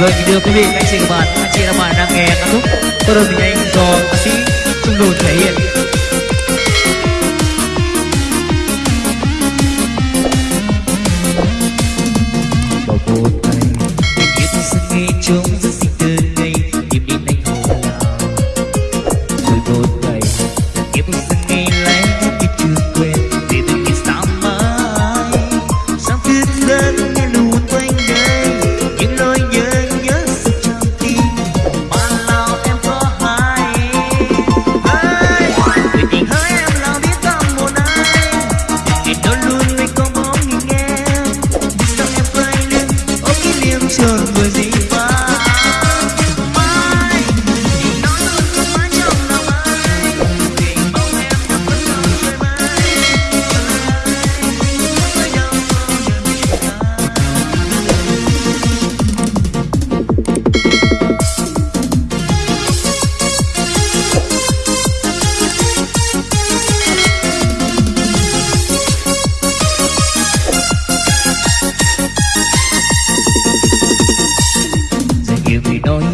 Rồi mình đưa quý vị các anh chị và bạn, các chị và bạn đang nghe ca khúc Tôi đơn mình anh do ca sĩ Trung Đồn thể hiện.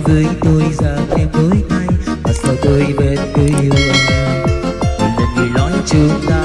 với tôi ra em tối nay. Mà sao tôi vẫn yêu anh một là người nói chúng ta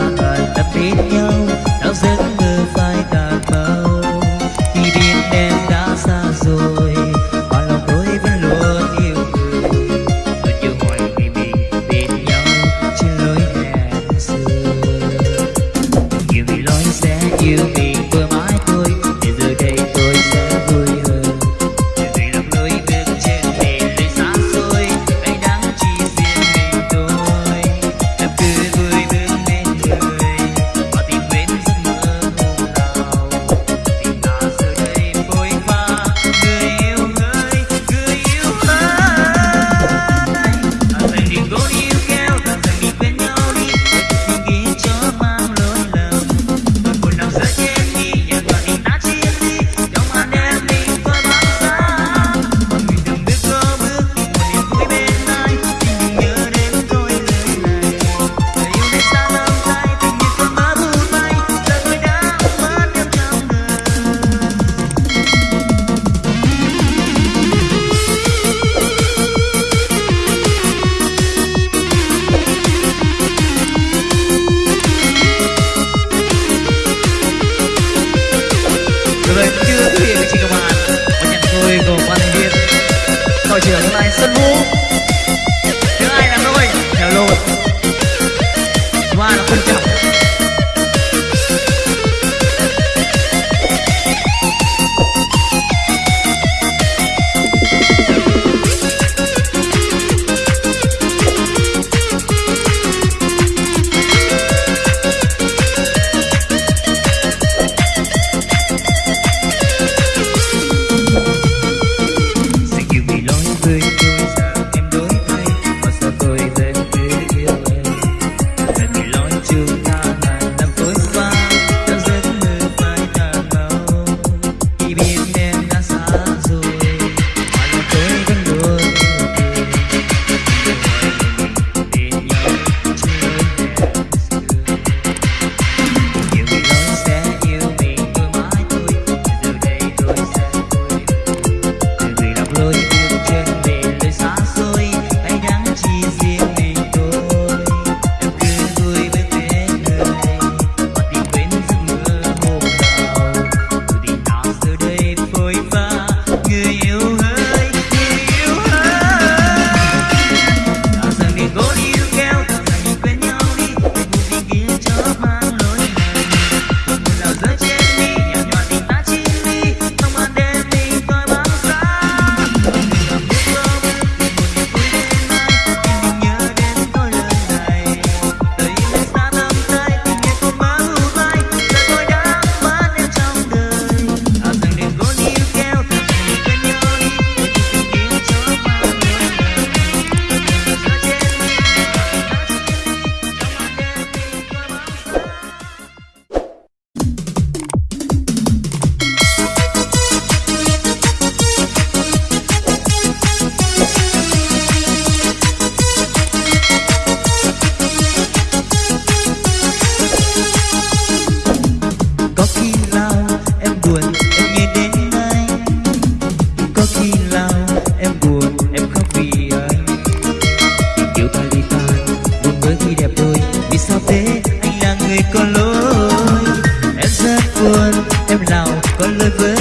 滚滚。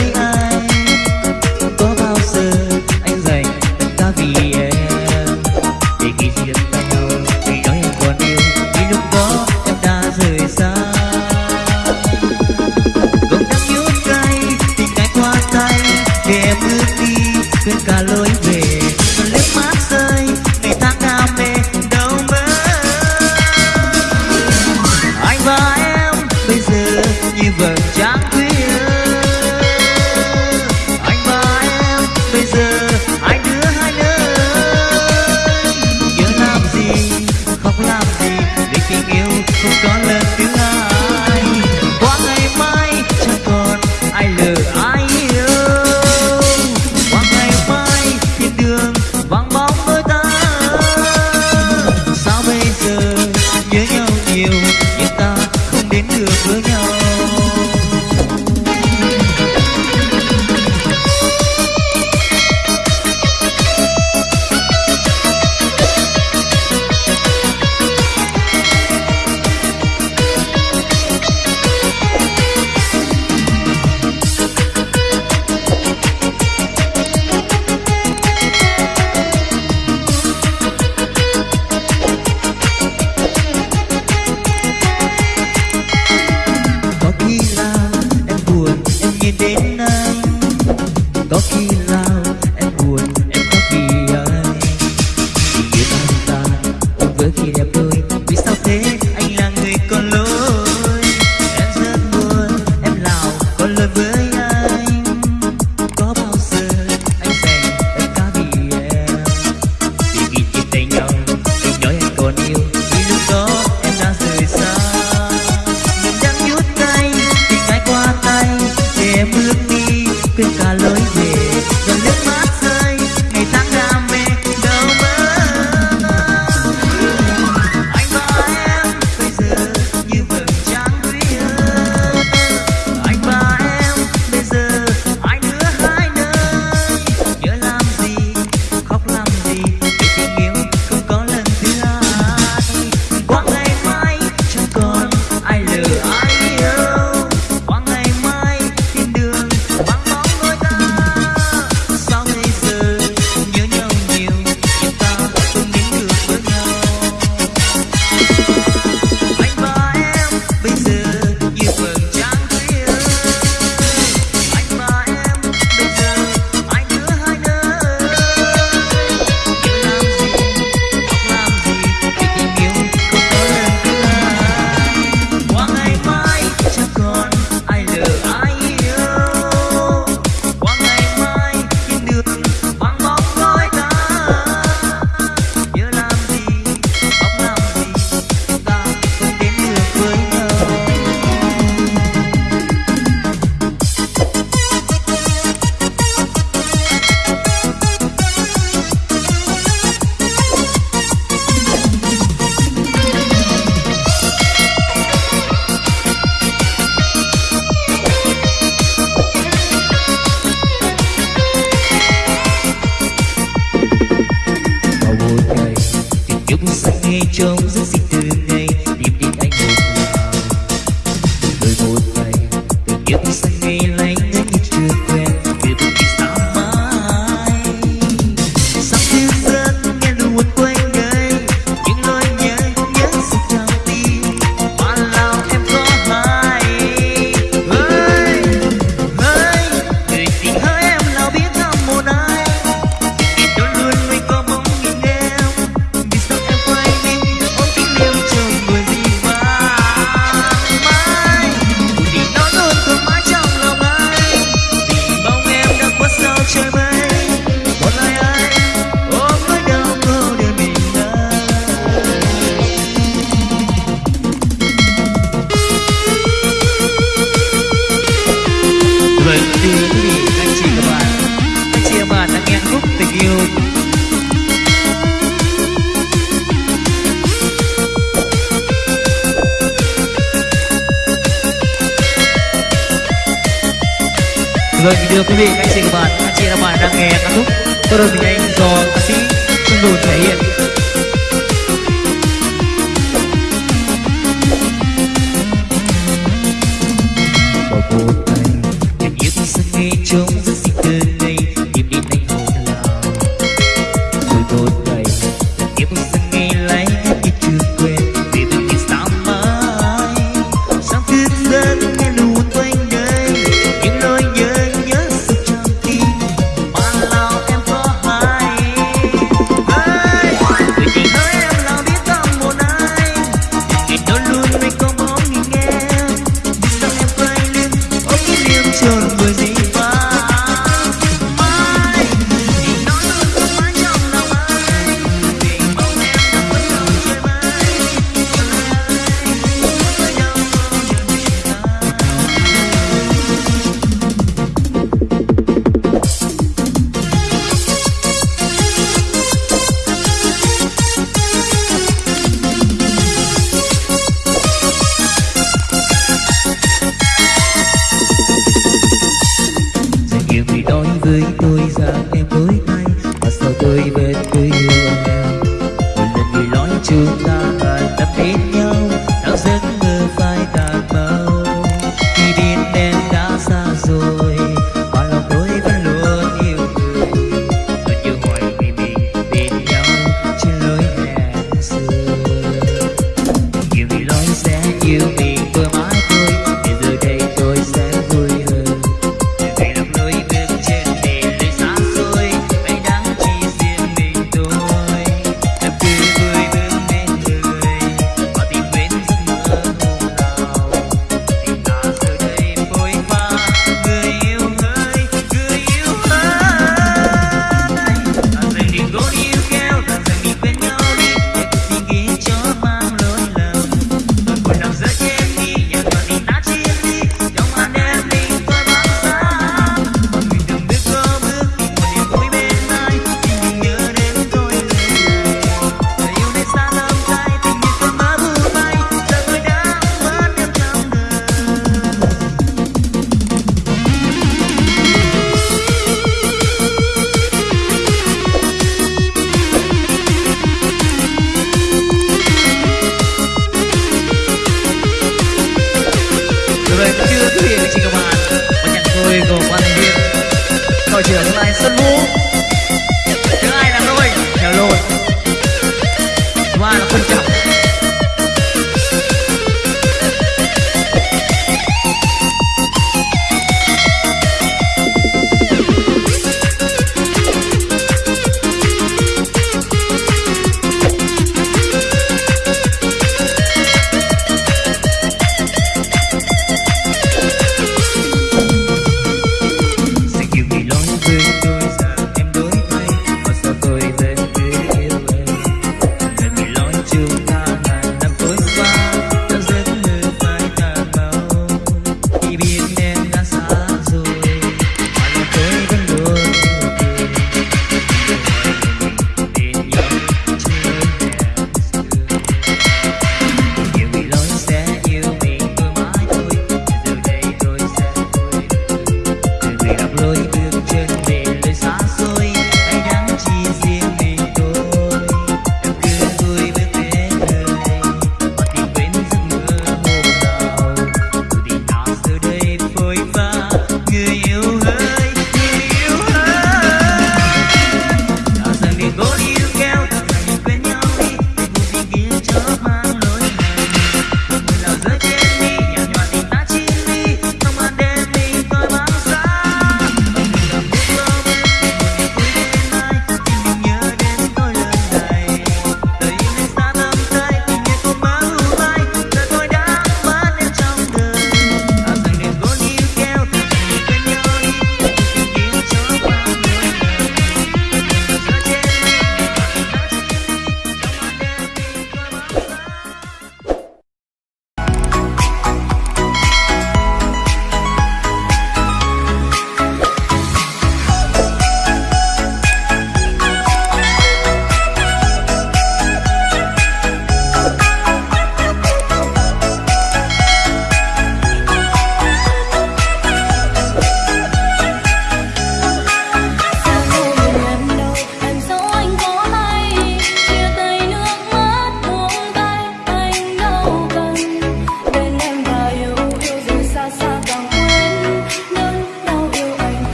Sáng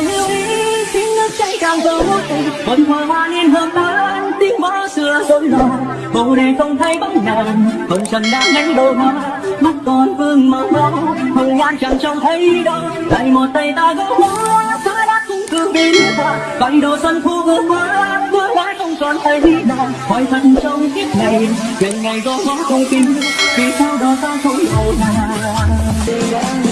hiếu ý, tiếng nước chảy càng giờ mối tình vẫn hòa hoa niên hợp tan tiếng mõ xưa rối loạn bầu đề không thấy bóng nàng hồng trần đã nhánh đôi hoa mắt còn vương mờ mờ hồng nhan chẳng trông thấy đâu tay một tay ta gỡ hoa xưa đã cũng cứ biến hoa vành đồ xuân thu vương hoa vừa lại không còn thấy nào hỏi thật trong kiếp này ngày ngày gõ mõ không tin vì sao đó ta không hầu nàng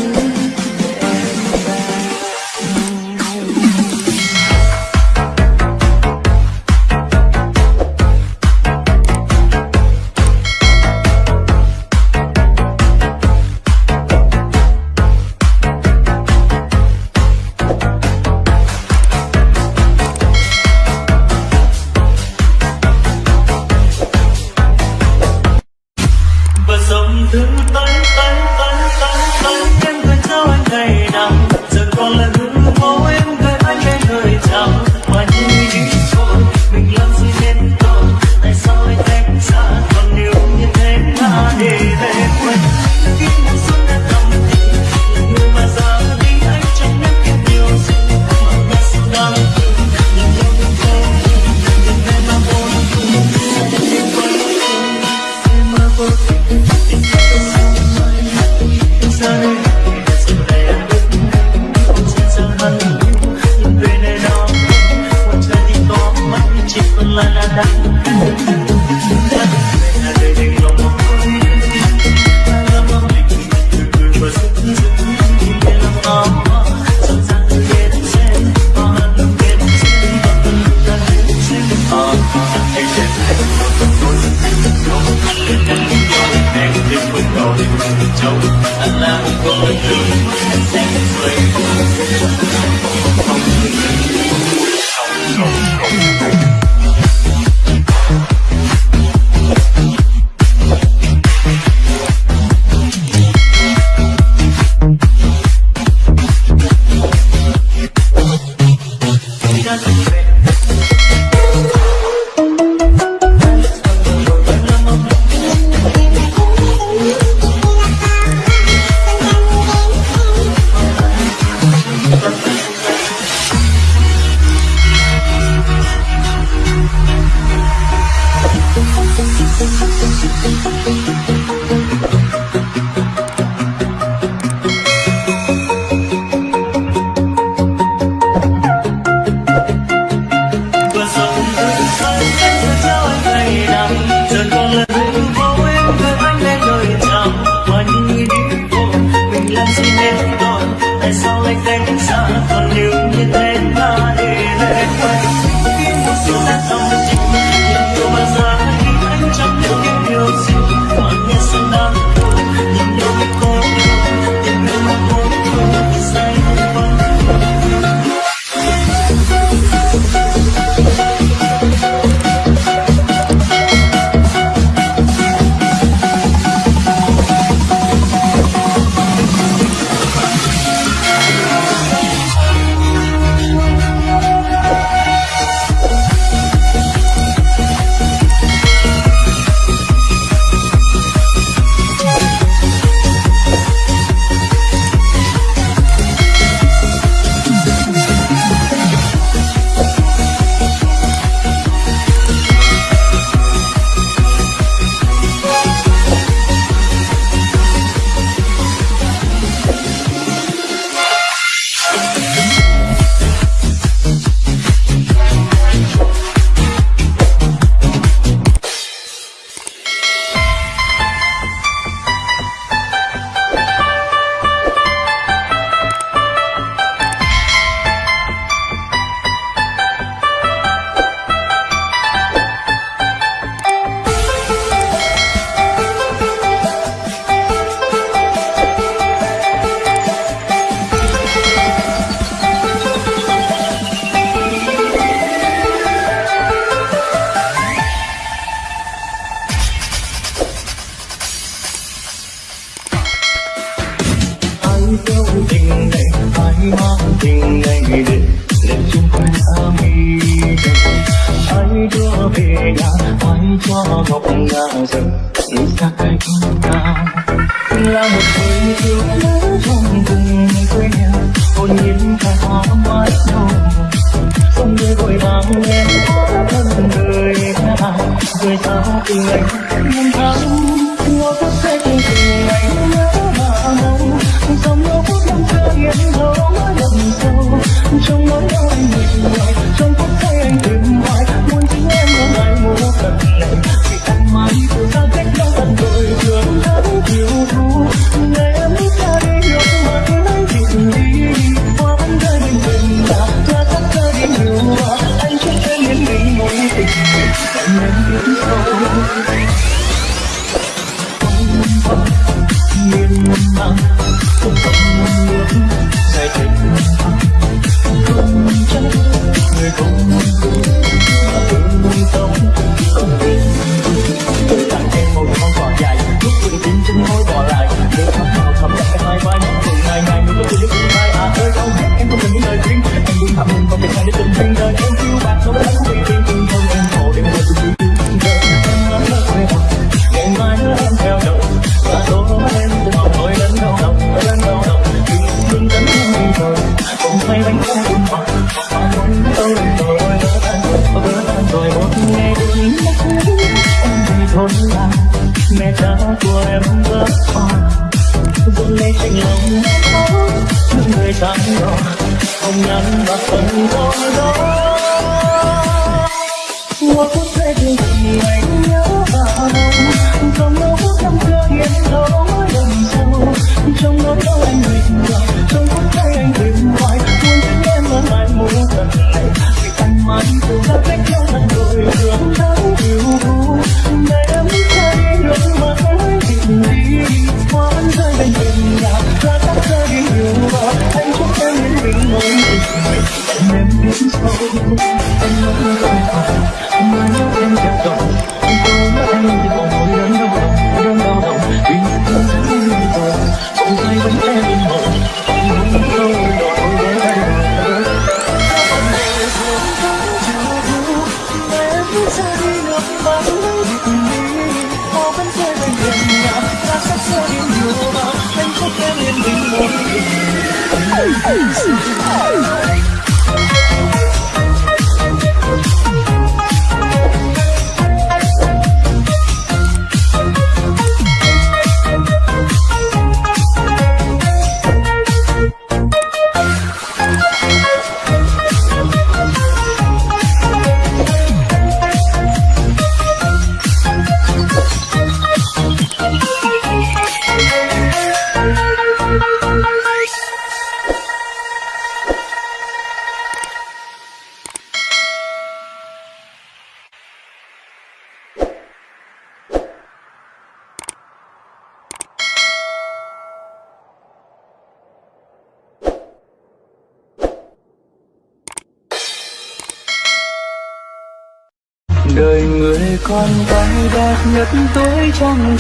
trong nỗi đau nhịp nhàng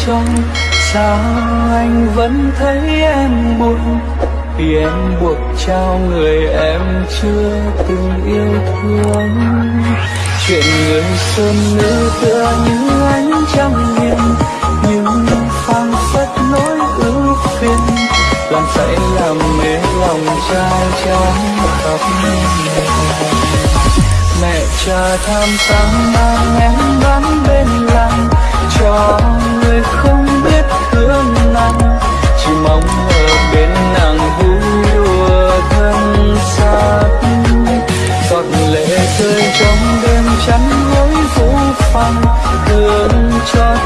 trong, sao anh vẫn thấy em buồn vì em buộc trao người em chưa từng yêu thương. Chuyện người sơn nữ tựa như ánh trăng hiền nhưng phang phất nỗi ưu phiền. Làm dậy làm mê lòng trai trắng tóc mẹ cha tham sáng mang em bán bên làng cho người không biết thương nàng chỉ mong ở bên nàng vui đùa thân xác giọt lệ rơi trong đêm chắn gối vũ phăng thương cho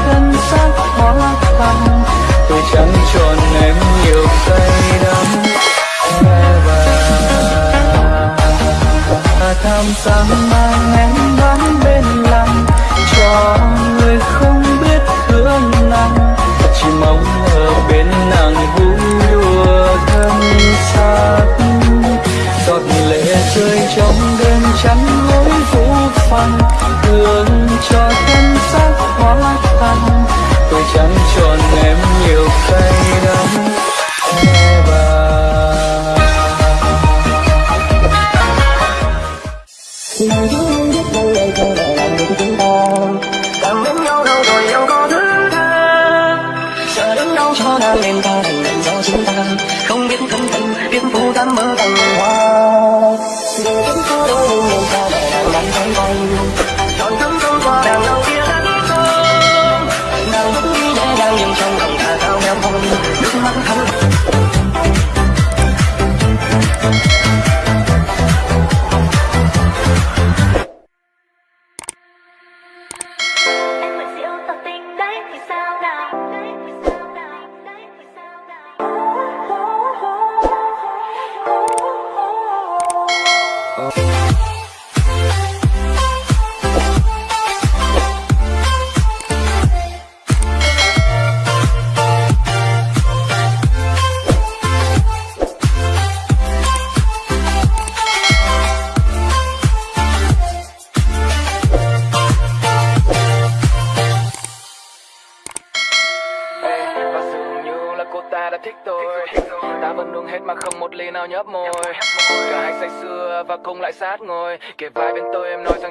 Oh.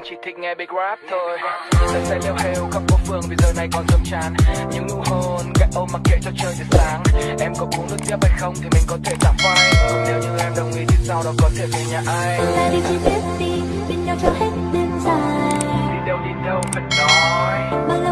anh chỉ thích nghe big rap thôi. Giờ sẽ leo heo khắp phố phường vì giờ này còn dâm tràn. Những nụ hôn gạch ôm mặc kệ cho trời thì sáng. Em có uống nước tiếp hay không thì mình có thể tạm phai. Cũng nếu như em đồng ý thì sau đó có thể về nhà ai. Là đi chỉ biết đi, bên nhau cho hết đêm dài. Đi đâu đi đâu phải nói. Bao lâu